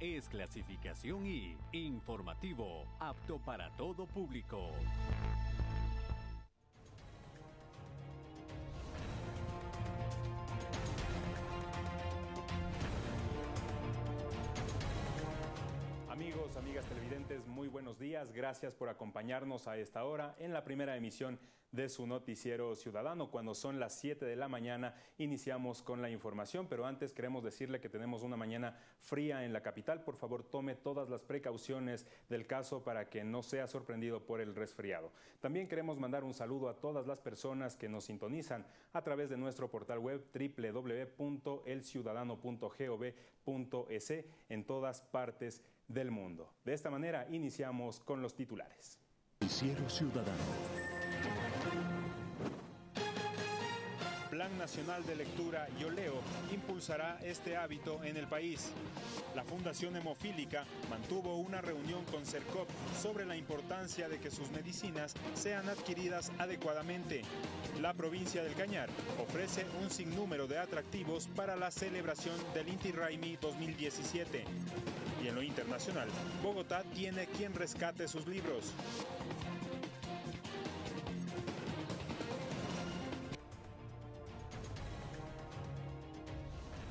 Es clasificación I, informativo, apto para todo público. Muy buenos días. Gracias por acompañarnos a esta hora en la primera emisión de su noticiero ciudadano. Cuando son las 7 de la mañana iniciamos con la información, pero antes queremos decirle que tenemos una mañana fría en la capital. Por favor, tome todas las precauciones del caso para que no sea sorprendido por el resfriado. También queremos mandar un saludo a todas las personas que nos sintonizan a través de nuestro portal web www.elciudadano.gov.es en todas partes del mundo. De esta manera iniciamos con los titulares. Noticiero Ciudadano. Plan Nacional de Lectura Yo Leo impulsará este hábito en el país. La Fundación Hemofílica mantuvo una reunión con CERCOP sobre la importancia de que sus medicinas sean adquiridas adecuadamente. La provincia del Cañar ofrece un sinnúmero de atractivos para la celebración del Inti Raimi 2017. Y en lo internacional, Bogotá tiene quien rescate sus libros.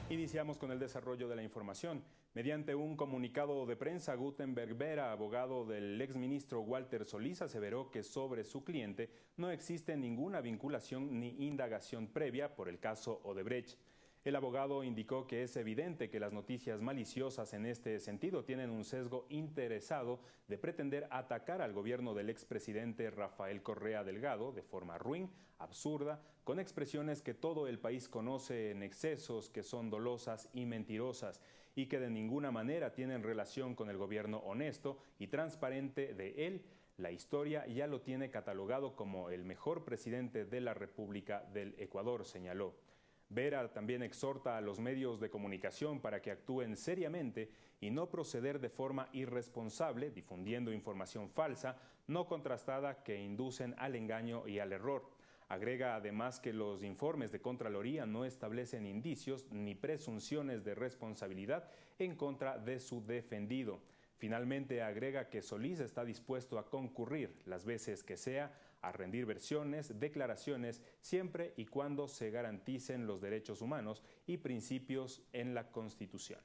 Iniciamos con el desarrollo de la información. Mediante un comunicado de prensa, Gutenberg Vera, abogado del exministro Walter Solís, aseveró que sobre su cliente no existe ninguna vinculación ni indagación previa por el caso Odebrecht. El abogado indicó que es evidente que las noticias maliciosas en este sentido tienen un sesgo interesado de pretender atacar al gobierno del expresidente Rafael Correa Delgado de forma ruin, absurda, con expresiones que todo el país conoce en excesos que son dolosas y mentirosas y que de ninguna manera tienen relación con el gobierno honesto y transparente de él. La historia ya lo tiene catalogado como el mejor presidente de la República del Ecuador, señaló. Vera también exhorta a los medios de comunicación para que actúen seriamente y no proceder de forma irresponsable difundiendo información falsa, no contrastada que inducen al engaño y al error. Agrega además que los informes de Contraloría no establecen indicios ni presunciones de responsabilidad en contra de su defendido. Finalmente agrega que Solís está dispuesto a concurrir las veces que sea a rendir versiones, declaraciones, siempre y cuando se garanticen los derechos humanos y principios en la Constitución.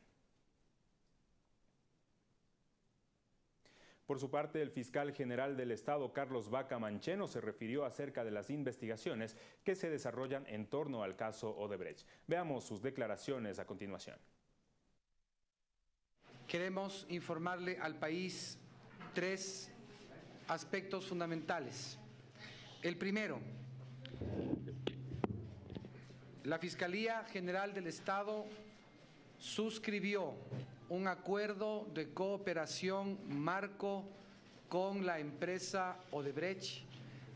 Por su parte, el fiscal general del Estado, Carlos Vaca Mancheno, se refirió acerca de las investigaciones que se desarrollan en torno al caso Odebrecht. Veamos sus declaraciones a continuación. Queremos informarle al país tres aspectos fundamentales. El primero, la Fiscalía General del Estado suscribió un acuerdo de cooperación marco con la empresa Odebrecht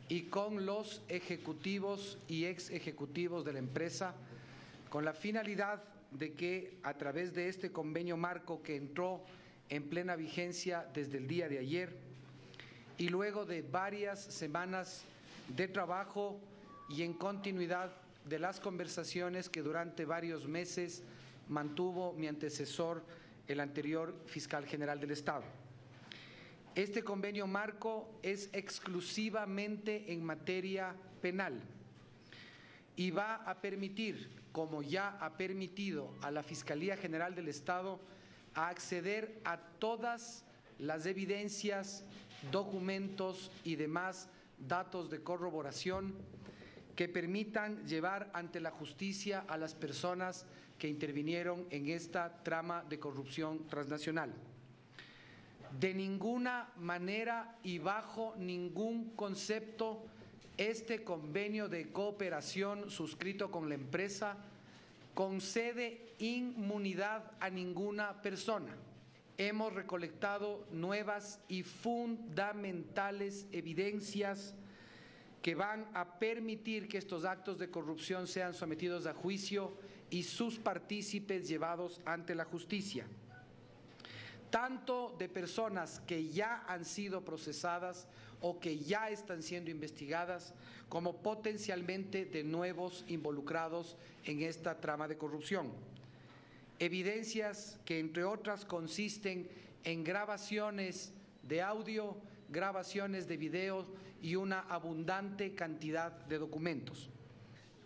y con los ejecutivos y ex ejecutivos de la empresa con la finalidad de que a través de este convenio marco que entró en plena vigencia desde el día de ayer y luego de varias semanas de trabajo y en continuidad de las conversaciones que durante varios meses mantuvo mi antecesor, el anterior fiscal general del Estado. Este convenio marco es exclusivamente en materia penal y va a permitir, como ya ha permitido a la Fiscalía General del Estado, acceder a todas las evidencias, documentos y demás datos de corroboración que permitan llevar ante la justicia a las personas que intervinieron en esta trama de corrupción transnacional. De ninguna manera y bajo ningún concepto este convenio de cooperación suscrito con la empresa concede inmunidad a ninguna persona. Hemos recolectado nuevas y fundamentales evidencias que van a permitir que estos actos de corrupción sean sometidos a juicio y sus partícipes llevados ante la justicia, tanto de personas que ya han sido procesadas o que ya están siendo investigadas, como potencialmente de nuevos involucrados en esta trama de corrupción. Evidencias que entre otras consisten en grabaciones de audio, grabaciones de video y una abundante cantidad de documentos.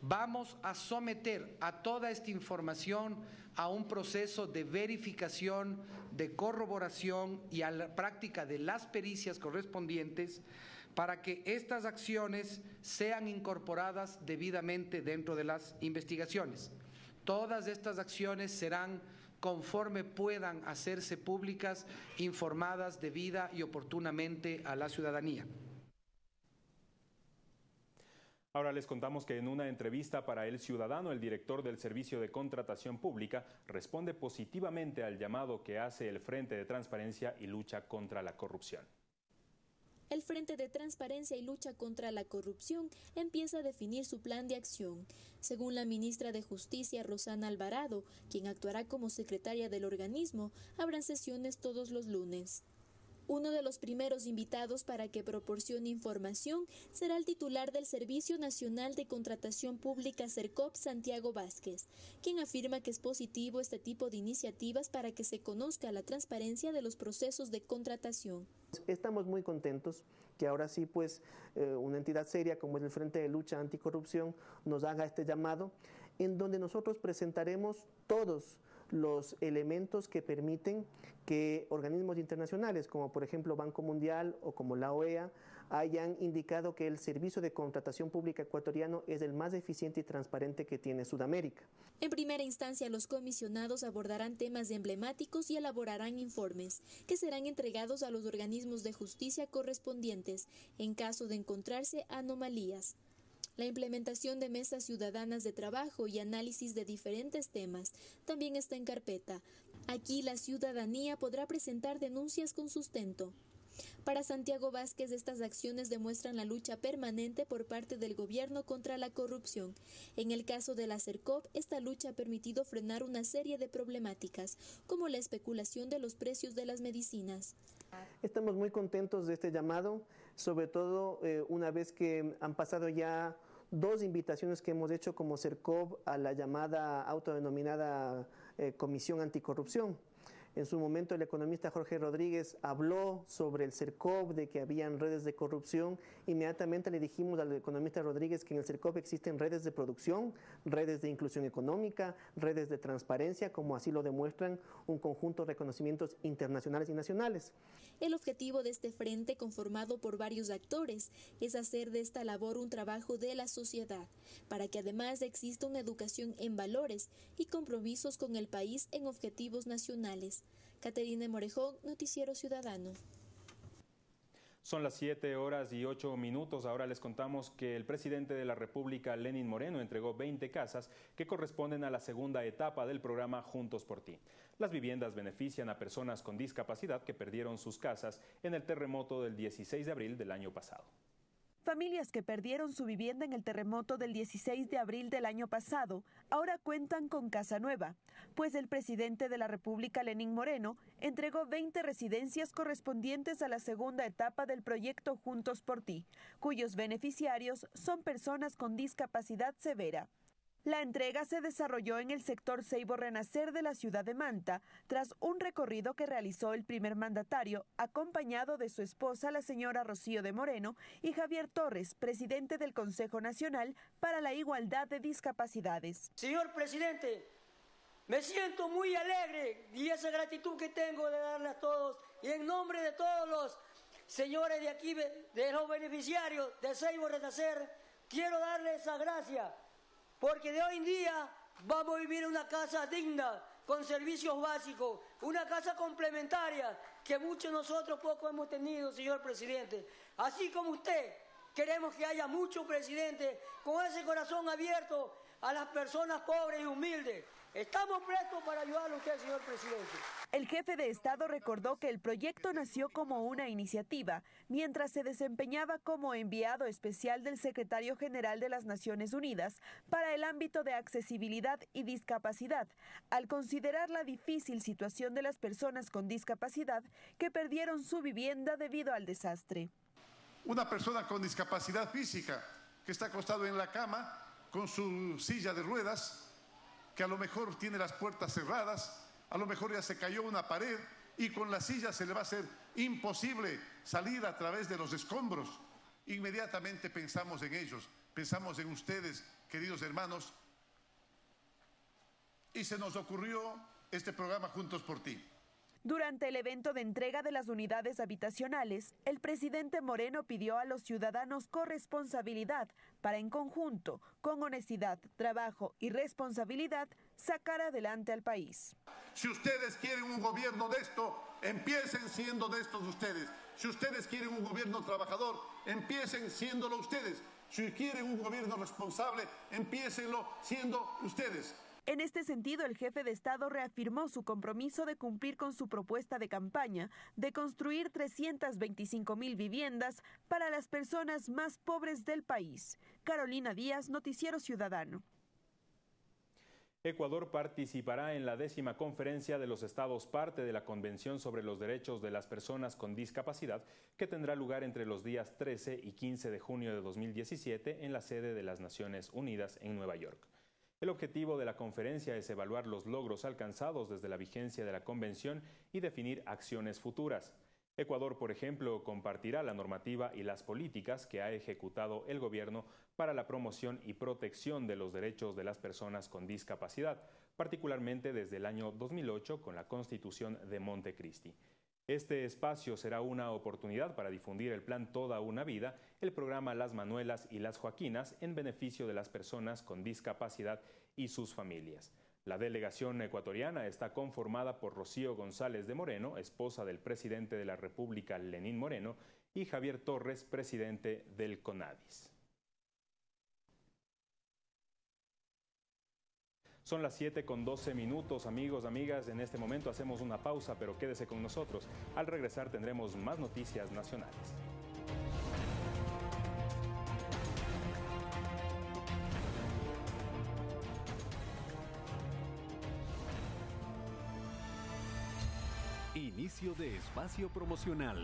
Vamos a someter a toda esta información a un proceso de verificación, de corroboración y a la práctica de las pericias correspondientes para que estas acciones sean incorporadas debidamente dentro de las investigaciones. Todas estas acciones serán conforme puedan hacerse públicas, informadas debida y oportunamente a la ciudadanía. Ahora les contamos que en una entrevista para El Ciudadano, el director del Servicio de Contratación Pública responde positivamente al llamado que hace el Frente de Transparencia y Lucha contra la Corrupción el Frente de Transparencia y Lucha contra la Corrupción empieza a definir su plan de acción. Según la ministra de Justicia, Rosana Alvarado, quien actuará como secretaria del organismo, habrán sesiones todos los lunes. Uno de los primeros invitados para que proporcione información será el titular del Servicio Nacional de Contratación Pública CERCOP, Santiago Vázquez, quien afirma que es positivo este tipo de iniciativas para que se conozca la transparencia de los procesos de contratación. Estamos muy contentos que ahora sí, pues, eh, una entidad seria como es el Frente de Lucha Anticorrupción nos haga este llamado, en donde nosotros presentaremos todos los elementos que permiten que organismos internacionales, como por ejemplo Banco Mundial o como la OEA, hayan indicado que el servicio de contratación pública ecuatoriano es el más eficiente y transparente que tiene Sudamérica. En primera instancia, los comisionados abordarán temas emblemáticos y elaborarán informes que serán entregados a los organismos de justicia correspondientes en caso de encontrarse anomalías la implementación de mesas ciudadanas de trabajo y análisis de diferentes temas también está en carpeta. Aquí la ciudadanía podrá presentar denuncias con sustento. Para Santiago Vázquez, estas acciones demuestran la lucha permanente por parte del gobierno contra la corrupción. En el caso de la CERCOP, esta lucha ha permitido frenar una serie de problemáticas, como la especulación de los precios de las medicinas. Estamos muy contentos de este llamado, sobre todo eh, una vez que han pasado ya dos invitaciones que hemos hecho como CERCOV a la llamada autodenominada eh, Comisión Anticorrupción. En su momento el economista Jorge Rodríguez habló sobre el CERCOP, de que habían redes de corrupción. Inmediatamente le dijimos al economista Rodríguez que en el CERCOP existen redes de producción, redes de inclusión económica, redes de transparencia, como así lo demuestran un conjunto de reconocimientos internacionales y nacionales. El objetivo de este frente, conformado por varios actores, es hacer de esta labor un trabajo de la sociedad, para que además exista una educación en valores y compromisos con el país en objetivos nacionales. Caterina Morejón, Noticiero Ciudadano. Son las 7 horas y 8 minutos. Ahora les contamos que el presidente de la República, Lenin Moreno, entregó 20 casas que corresponden a la segunda etapa del programa Juntos por Ti. Las viviendas benefician a personas con discapacidad que perdieron sus casas en el terremoto del 16 de abril del año pasado. Familias que perdieron su vivienda en el terremoto del 16 de abril del año pasado ahora cuentan con casa nueva, pues el presidente de la República, Lenín Moreno, entregó 20 residencias correspondientes a la segunda etapa del proyecto Juntos por Ti, cuyos beneficiarios son personas con discapacidad severa. La entrega se desarrolló en el sector Seibo Renacer de la ciudad de Manta, tras un recorrido que realizó el primer mandatario, acompañado de su esposa, la señora Rocío de Moreno, y Javier Torres, presidente del Consejo Nacional para la Igualdad de Discapacidades. Señor presidente, me siento muy alegre y esa gratitud que tengo de darle a todos, y en nombre de todos los señores de aquí, de los beneficiarios de Seibo Renacer, quiero darle esa gracia porque de hoy en día vamos a vivir una casa digna, con servicios básicos, una casa complementaria que muchos nosotros poco hemos tenido, señor presidente. Así como usted, queremos que haya muchos presidentes con ese corazón abierto a las personas pobres y humildes. Estamos prestos para ayudarle a usted, señor presidente. El jefe de Estado recordó que el proyecto nació como una iniciativa, mientras se desempeñaba como enviado especial del secretario general de las Naciones Unidas para el ámbito de accesibilidad y discapacidad, al considerar la difícil situación de las personas con discapacidad que perdieron su vivienda debido al desastre. Una persona con discapacidad física que está acostado en la cama con su silla de ruedas que a lo mejor tiene las puertas cerradas, a lo mejor ya se cayó una pared y con la silla se le va a hacer imposible salir a través de los escombros. Inmediatamente pensamos en ellos, pensamos en ustedes, queridos hermanos, y se nos ocurrió este programa Juntos por Ti. Durante el evento de entrega de las unidades habitacionales, el presidente Moreno pidió a los ciudadanos corresponsabilidad para en conjunto, con honestidad, trabajo y responsabilidad, sacar adelante al país. Si ustedes quieren un gobierno de esto, empiecen siendo de estos ustedes. Si ustedes quieren un gobierno trabajador, empiecen siéndolo ustedes. Si quieren un gobierno responsable, empiecenlo siendo ustedes. En este sentido, el jefe de Estado reafirmó su compromiso de cumplir con su propuesta de campaña de construir 325 mil viviendas para las personas más pobres del país. Carolina Díaz, Noticiero Ciudadano. Ecuador participará en la décima conferencia de los estados parte de la Convención sobre los Derechos de las Personas con Discapacidad, que tendrá lugar entre los días 13 y 15 de junio de 2017 en la sede de las Naciones Unidas en Nueva York. El objetivo de la conferencia es evaluar los logros alcanzados desde la vigencia de la Convención y definir acciones futuras. Ecuador, por ejemplo, compartirá la normativa y las políticas que ha ejecutado el gobierno para la promoción y protección de los derechos de las personas con discapacidad, particularmente desde el año 2008 con la Constitución de Montecristi. Este espacio será una oportunidad para difundir el plan Toda una Vida, el programa Las Manuelas y las Joaquinas en beneficio de las personas con discapacidad y sus familias. La delegación ecuatoriana está conformada por Rocío González de Moreno, esposa del presidente de la República Lenín Moreno, y Javier Torres, presidente del CONADIS. Son las 7 con 12 minutos, amigos, amigas. En este momento hacemos una pausa, pero quédese con nosotros. Al regresar tendremos más noticias nacionales. Inicio de espacio promocional.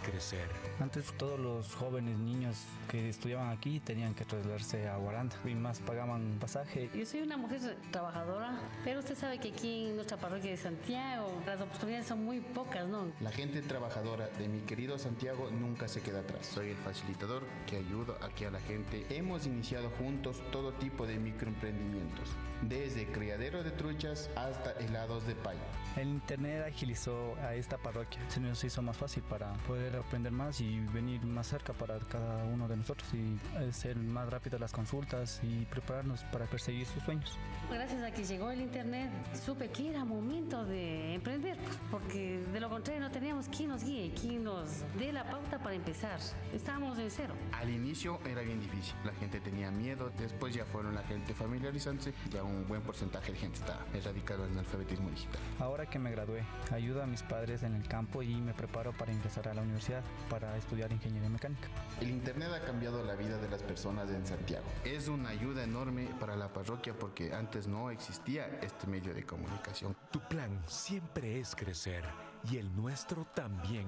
Es crecer. Antes todos los jóvenes niños que estudiaban aquí tenían que trasladarse a Guaranda y más pagaban pasaje. Yo soy una mujer trabajadora, pero usted sabe que aquí en nuestra parroquia de Santiago las oportunidades son muy pocas, ¿no? La gente trabajadora de mi querido Santiago nunca se queda atrás. Soy el facilitador que ayuda aquí a la gente. Hemos iniciado juntos todo tipo de microemprendimientos, desde criadero de truchas hasta helados de pay. El internet agilizó a esta parroquia, se nos hizo más fácil para poder aprender más y venir más cerca para cada uno de nosotros y ser más rápido las consultas y prepararnos para perseguir sus sueños. Gracias a que llegó el internet, supe que era momento de emprender, porque de lo contrario no teníamos quien nos guíe, quien nos dé la pauta para empezar. Estábamos en cero. Al inicio era bien difícil, la gente tenía miedo, después ya fueron la gente familiarizándose, ya un buen porcentaje de gente está erradicado en el alfabetismo digital. Ahora que me gradué, ayudo a mis padres en el campo y me preparo para ingresar a la universidad para estudiar ingeniería mecánica. El Internet ha cambiado la vida de las personas en Santiago. Es una ayuda enorme para la parroquia porque antes no existía este medio de comunicación. Tu plan siempre es crecer y el nuestro también.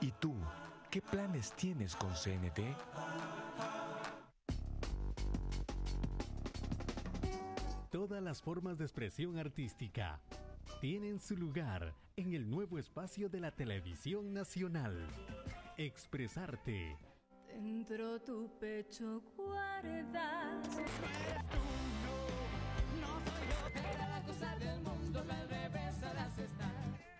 ¿Y tú? ¿Qué planes tienes con CNT? Todas las formas de expresión artística tienen su lugar en el nuevo espacio de la televisión nacional. Expresarte. Dentro tu pecho guardas.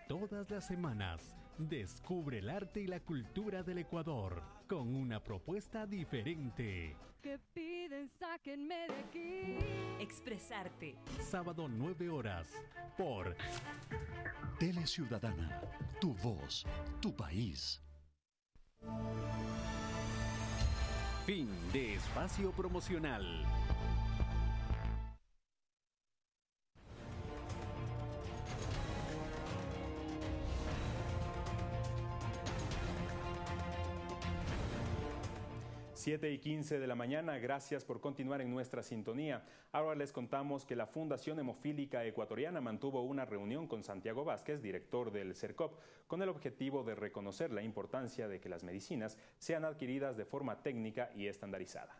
Todas las semanas, descubre el arte y la cultura del Ecuador con una propuesta diferente. Que piden, sáquenme de aquí. Expresarte. Sábado 9 horas por Tele Ciudadana, tu voz, tu país. Fin de espacio promocional. 7 y 15 de la mañana, gracias por continuar en nuestra sintonía. Ahora les contamos que la Fundación Hemofílica Ecuatoriana mantuvo una reunión con Santiago Vázquez, director del CERCOP, con el objetivo de reconocer la importancia de que las medicinas sean adquiridas de forma técnica y estandarizada.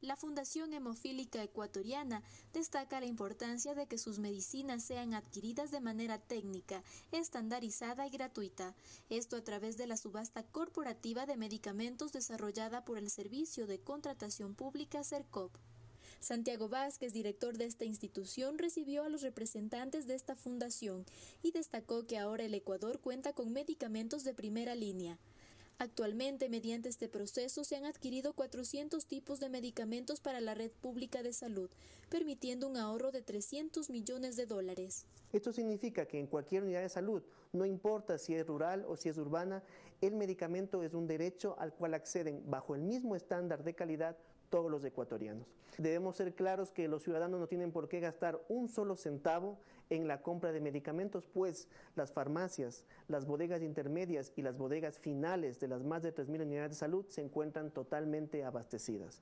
La Fundación Hemofílica Ecuatoriana destaca la importancia de que sus medicinas sean adquiridas de manera técnica, estandarizada y gratuita. Esto a través de la subasta corporativa de medicamentos desarrollada por el Servicio de Contratación Pública CERCOP. Santiago Vázquez, director de esta institución, recibió a los representantes de esta fundación y destacó que ahora el Ecuador cuenta con medicamentos de primera línea. Actualmente, mediante este proceso, se han adquirido 400 tipos de medicamentos para la red pública de salud, permitiendo un ahorro de 300 millones de dólares. Esto significa que en cualquier unidad de salud, no importa si es rural o si es urbana, el medicamento es un derecho al cual acceden bajo el mismo estándar de calidad todos los ecuatorianos. Debemos ser claros que los ciudadanos no tienen por qué gastar un solo centavo en la compra de medicamentos, pues las farmacias, las bodegas intermedias y las bodegas finales de las más de 3.000 unidades de salud se encuentran totalmente abastecidas.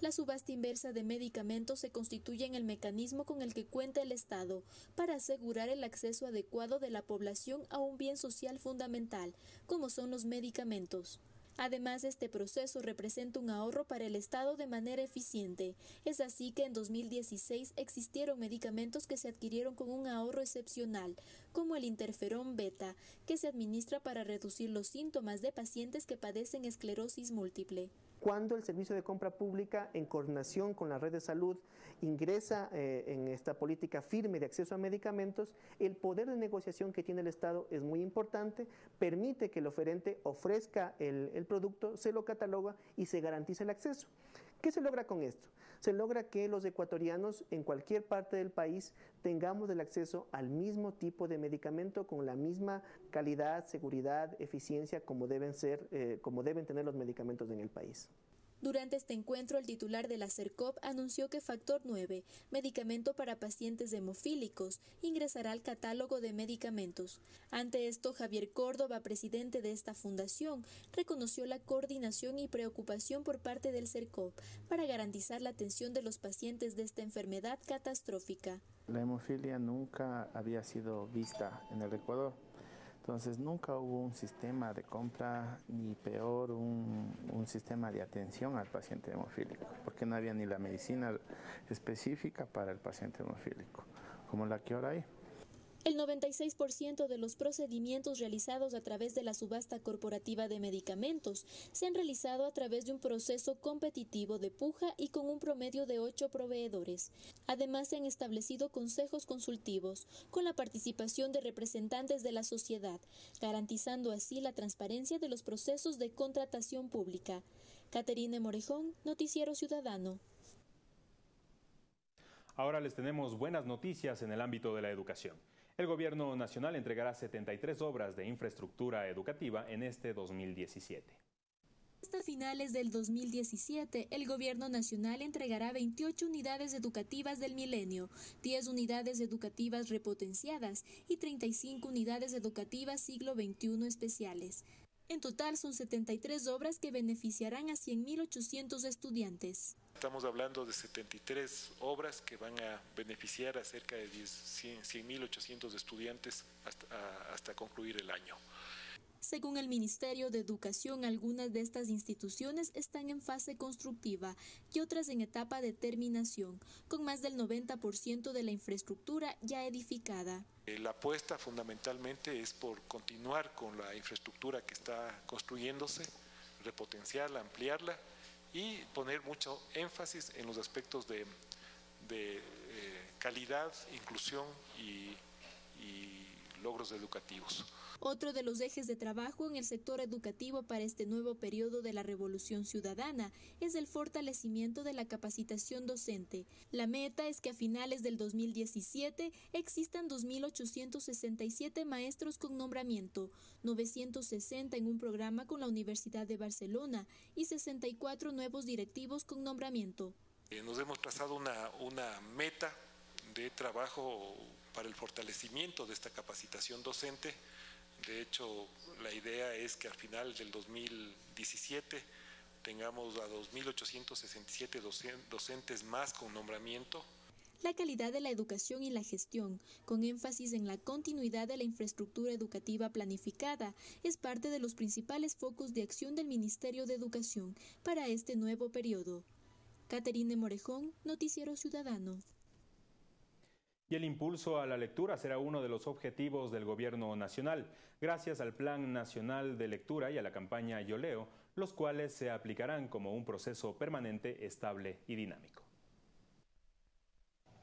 La subasta inversa de medicamentos se constituye en el mecanismo con el que cuenta el Estado para asegurar el acceso adecuado de la población a un bien social fundamental, como son los medicamentos. Además, este proceso representa un ahorro para el Estado de manera eficiente. Es así que en 2016 existieron medicamentos que se adquirieron con un ahorro excepcional, como el interferón beta, que se administra para reducir los síntomas de pacientes que padecen esclerosis múltiple. Cuando el Servicio de Compra Pública, en coordinación con la red de salud, ingresa eh, en esta política firme de acceso a medicamentos, el poder de negociación que tiene el Estado es muy importante, permite que el oferente ofrezca el, el producto, se lo cataloga y se garantiza el acceso. ¿Qué se logra con esto? Se logra que los ecuatorianos en cualquier parte del país tengamos el acceso al mismo tipo de medicamento con la misma calidad, seguridad, eficiencia como deben ser, eh, como deben tener los medicamentos en el país. Durante este encuentro, el titular de la CERCOP anunció que Factor 9, medicamento para pacientes hemofílicos, ingresará al catálogo de medicamentos. Ante esto, Javier Córdoba, presidente de esta fundación, reconoció la coordinación y preocupación por parte del CERCOP para garantizar la atención de los pacientes de esta enfermedad catastrófica. La hemofilia nunca había sido vista en el Ecuador entonces nunca hubo un sistema de compra ni peor un, un, sistema de atención al paciente hemofílico, porque no había ni la medicina específica para el paciente hemofílico, como la que ahora hay. El 96% de los procedimientos realizados a través de la subasta corporativa de medicamentos se han realizado a través de un proceso competitivo de puja y con un promedio de ocho proveedores. Además, se han establecido consejos consultivos con la participación de representantes de la sociedad, garantizando así la transparencia de los procesos de contratación pública. Caterine Morejón, Noticiero Ciudadano. Ahora les tenemos buenas noticias en el ámbito de la educación. El Gobierno Nacional entregará 73 obras de infraestructura educativa en este 2017. Hasta finales del 2017, el Gobierno Nacional entregará 28 unidades educativas del milenio, 10 unidades educativas repotenciadas y 35 unidades educativas siglo XXI especiales. En total son 73 obras que beneficiarán a 100.800 estudiantes. Estamos hablando de 73 obras que van a beneficiar a cerca de 100.800 estudiantes hasta, hasta concluir el año. Según el Ministerio de Educación, algunas de estas instituciones están en fase constructiva y otras en etapa de terminación, con más del 90% de la infraestructura ya edificada. La apuesta fundamentalmente es por continuar con la infraestructura que está construyéndose, repotenciarla, ampliarla y poner mucho énfasis en los aspectos de, de eh, calidad, inclusión y, y logros educativos. Otro de los ejes de trabajo en el sector educativo para este nuevo periodo de la Revolución Ciudadana es el fortalecimiento de la capacitación docente. La meta es que a finales del 2017 existan 2.867 maestros con nombramiento, 960 en un programa con la Universidad de Barcelona y 64 nuevos directivos con nombramiento. Eh, nos hemos trazado una, una meta de trabajo para el fortalecimiento de esta capacitación docente de hecho, la idea es que al final del 2017 tengamos a 2.867 docentes más con nombramiento. La calidad de la educación y la gestión, con énfasis en la continuidad de la infraestructura educativa planificada, es parte de los principales focos de acción del Ministerio de Educación para este nuevo periodo. Caterine Morejón, Noticiero Ciudadano. Y el impulso a la lectura será uno de los objetivos del Gobierno Nacional, gracias al Plan Nacional de Lectura y a la campaña Yo Leo, los cuales se aplicarán como un proceso permanente, estable y dinámico.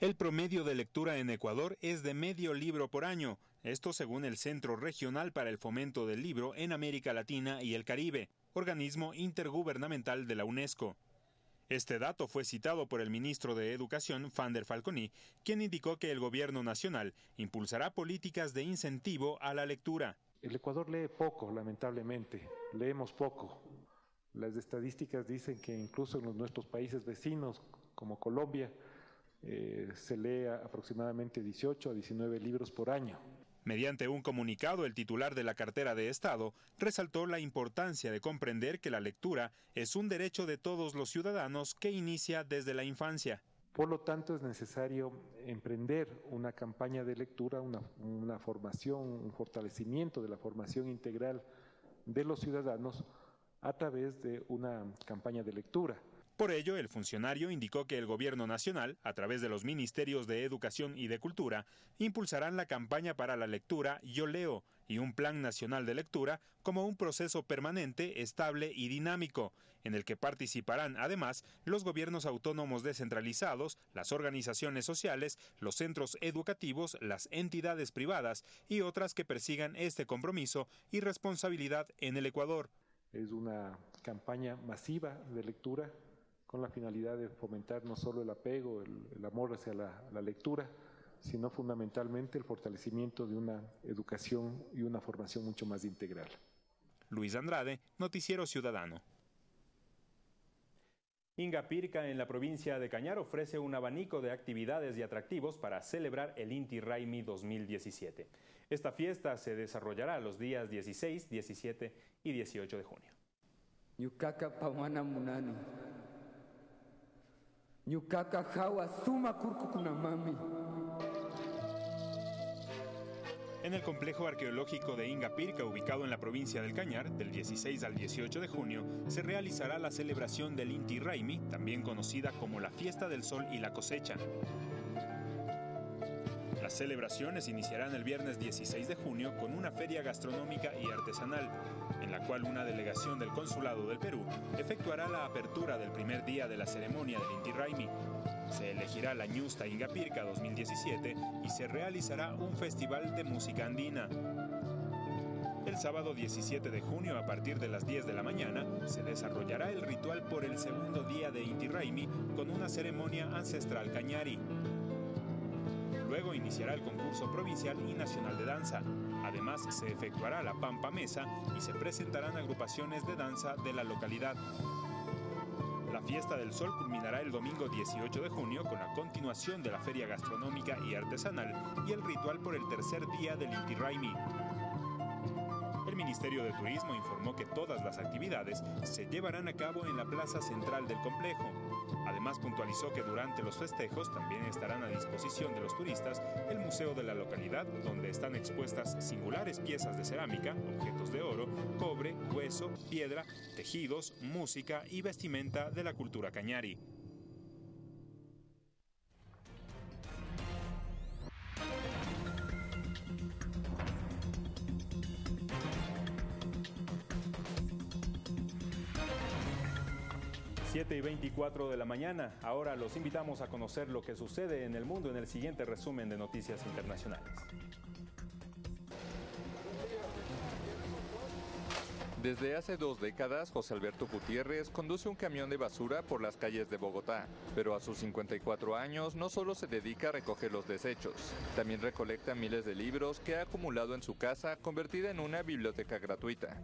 El promedio de lectura en Ecuador es de medio libro por año, esto según el Centro Regional para el Fomento del Libro en América Latina y el Caribe, organismo intergubernamental de la UNESCO. Este dato fue citado por el ministro de Educación, Fander Falconi, quien indicó que el gobierno nacional impulsará políticas de incentivo a la lectura. El Ecuador lee poco, lamentablemente, leemos poco. Las estadísticas dicen que incluso en nuestros países vecinos, como Colombia, eh, se lee aproximadamente 18 a 19 libros por año. Mediante un comunicado, el titular de la cartera de Estado resaltó la importancia de comprender que la lectura es un derecho de todos los ciudadanos que inicia desde la infancia. Por lo tanto, es necesario emprender una campaña de lectura, una, formación, un fortalecimiento de la formación integral de los ciudadanos a través de una campaña de lectura. Por ello, el funcionario indicó que el Gobierno Nacional, a través de los Ministerios de Educación y de Cultura, impulsarán la campaña para la lectura Yo Leo y un Plan Nacional de Lectura como un proceso permanente, estable y dinámico, en el que participarán además los gobiernos autónomos descentralizados, las organizaciones sociales, los centros educativos, las entidades privadas y otras que persigan este compromiso y responsabilidad en el Ecuador. Es una campaña masiva de lectura con la finalidad de fomentar no solo el apego, el, amor hacia la, lectura, sino fundamentalmente el fortalecimiento de una educación y una formación mucho más integral. Luis Andrade, Noticiero Ciudadano. Inga Pirca en la provincia de Cañar ofrece un abanico de actividades y atractivos para celebrar el Inti Raimi 2017. Esta fiesta se desarrollará los días 16, 17 y 18 de junio. En el complejo arqueológico de Ingapirca, ubicado en la provincia del Cañar, del 16 al 18 de junio, se realizará la celebración del Inti Raimi, también conocida como la Fiesta del Sol y la Cosecha. Las celebraciones iniciarán el viernes 16 de junio con una feria gastronómica y artesanal, en la cual una delegación del Consulado del Perú efectuará la apertura del primer día de la ceremonia del Inti Raimi. Se elegirá la Ñusta Ingapirca 2017 y se realizará un festival de música andina. El sábado 17 de junio, a partir de las 10 de la mañana, se desarrollará el ritual por el segundo día de Inti Raimi con una ceremonia ancestral cañari. Iniciará el concurso provincial y nacional de danza. Además, se efectuará la Pampa Mesa y se presentarán agrupaciones de danza de la localidad. La fiesta del sol culminará el domingo 18 de junio con la continuación de la feria gastronómica y artesanal y el ritual por el tercer día del Inti Raimi. El Ministerio de Turismo informó que todas las actividades se llevarán a cabo en la plaza central del complejo. Además puntualizó que durante los festejos también estarán a disposición de los turistas el museo de la localidad, donde están expuestas singulares piezas de cerámica, objetos de oro, cobre, hueso, piedra, tejidos, música y vestimenta de la cultura cañari. 7 y 24 de la mañana. Ahora los invitamos a conocer lo que sucede en el mundo en el siguiente resumen de Noticias Internacionales. Desde hace dos décadas, José Alberto Gutiérrez conduce un camión de basura por las calles de Bogotá, pero a sus 54 años no solo se dedica a recoger los desechos, también recolecta miles de libros que ha acumulado en su casa, convertida en una biblioteca gratuita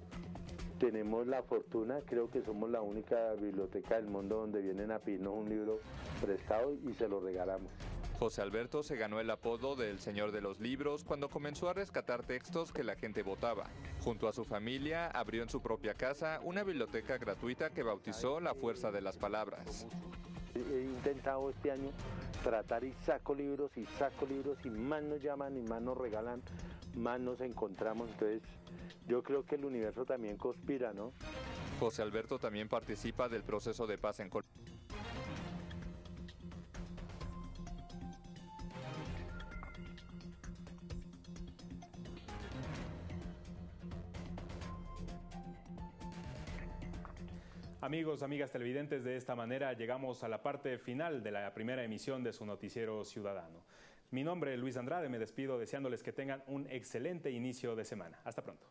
tenemos la fortuna, creo que somos la única biblioteca del mundo donde vienen a pedirnos un libro prestado y se lo regalamos. José Alberto se ganó el apodo del Señor de los Libros cuando comenzó a rescatar textos que la gente votaba. Junto a su familia, abrió en su propia casa una biblioteca gratuita que bautizó La Fuerza de las Palabras. He intentado este año tratar y saco libros y saco libros y más nos llaman y más nos regalan, más nos encontramos. Entonces yo creo que el universo también conspira, ¿no? José Alberto también participa del proceso de paz en Colombia. Amigos, amigas televidentes, de esta manera llegamos a la parte final de la primera emisión de su noticiero ciudadano. Mi nombre es Luis Andrade, me despido deseándoles que tengan un excelente inicio de semana. Hasta pronto.